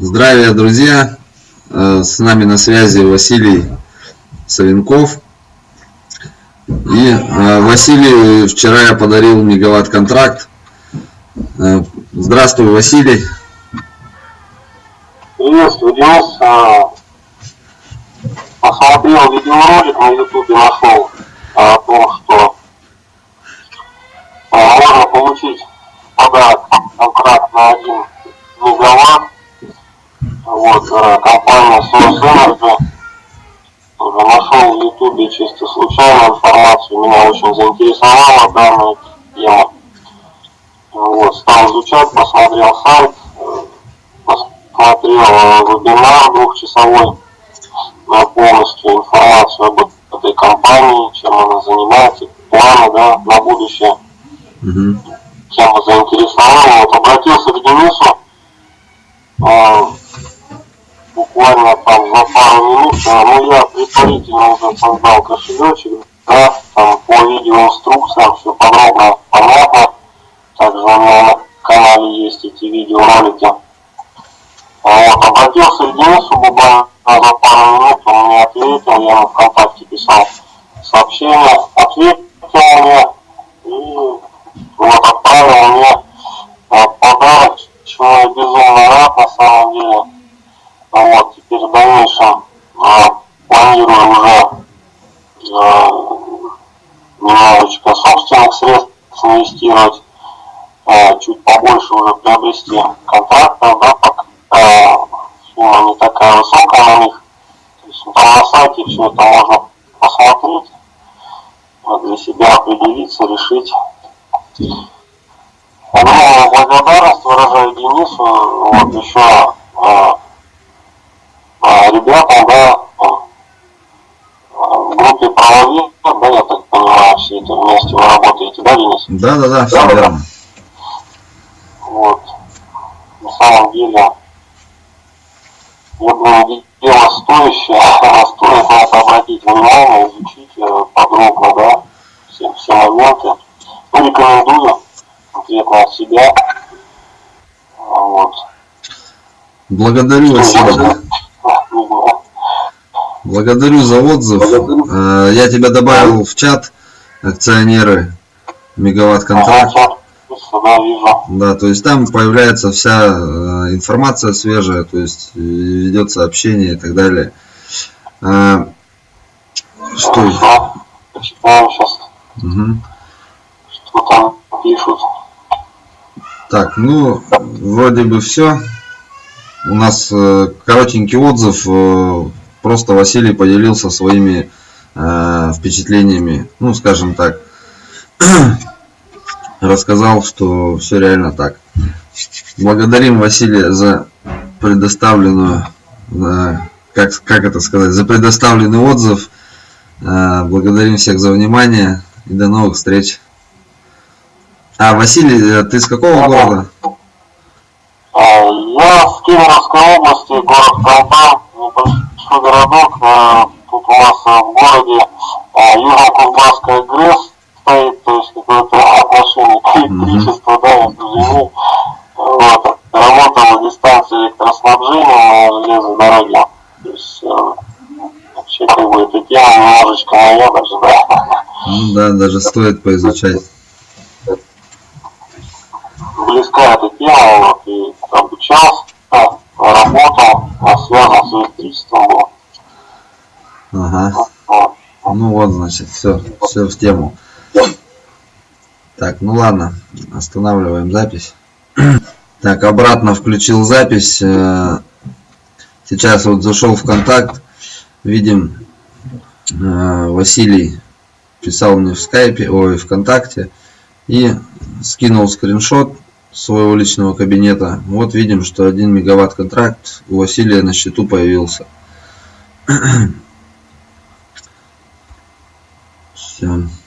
Здравия, друзья! Э, с нами на связи Василий Савенков. И э, Василий, вчера я подарил мегаватт контракт. Э, здравствуй, Василий. Приветствую, Денис. Посмотрел видеоролик на ютубе, нашел о том, что можно получить подарок контракт на 1 мегаватт вот, компания Source Energy. Уже нашел в Ютубе чисто случайную информацию, меня очень заинтересовала данная тема. Вот, стал изучать, посмотрел сайт, посмотрел э, вебинар двухчасовой, на полностью информацию об этой компании, чем она занимается, планы да, на будущее. Угу. Тема заинтересовала. Вот обратился к Денису, э, буквально там за пару минут, ну я предварительно уже создал кошелечек, да, там по видеоинструкциям все подробно, понятно. Также у меня на канале есть эти видеоролики. Вот, обратился к Денису буквально за пару минут, он мне ответил, я ему ВКонтакте писал сообщение, ответил мне и вот отправил мне подарок, чему я безумно рад на самом деле. Дальнейшем а, планирую уже а, немножечко собственных средств инвестировать, а, чуть побольше уже приобрести контрактов, да, сумма не такая высокая на них. То есть там на сайте все это можно посмотреть, для себя определиться, решить. Огромную благодарность выражаю Денису, вот еще ребятам, да, в группе правовик, да, я так понимаю, все это вместе вы работаете, да, Денис? Да, да, да, все верно. Вот. На самом деле, я думаю, дело стоящее, стоит на это обратить внимание, изучить э, подробно, да, все, все моменты. Ну, рекомендую конкретно от себя. Вот. Благодарю вас. Благодарю за отзыв. Благодарю. Э, я тебя добавил в чат акционеры мегаватт контракт. Да, то есть там появляется вся э, информация свежая, то есть ведет сообщение и так далее. Э, что? Сейчас. Угу. Что там пишут. Так, ну, вроде бы все. У нас коротенький отзыв просто Василий поделился своими э, впечатлениями, ну, скажем так, рассказал, что все реально так. Благодарим Василия за предоставленную, э, как, как это сказать, за предоставленный отзыв. Э, благодарим всех за внимание и до новых встреч. А, Василий, э, ты с какого города? А, я с Кемеровской области, город Колпан, нас в городе Южно-Кузбасская ГРЭС стоит, то есть какое-то отношение к электричеству, да, я Вот, работала дистанция электроснабжения на железной дороге. То есть вообще как бы эта тема немножечко моя даже, да. Ну да, даже стоит поизучать. Близка эта тема, вот, и обучался, работал, связан с электричеством был. Ага. Ну вот, значит, все, все в тему. Так, ну ладно, останавливаем запись. Так, обратно включил запись. Э, сейчас вот зашел в контакт. Видим, э, Василий писал мне в скайпе, ой, ВКонтакте. И скинул скриншот своего личного кабинета. Вот видим, что 1 мегаватт контракт у Василия на счету появился. Все.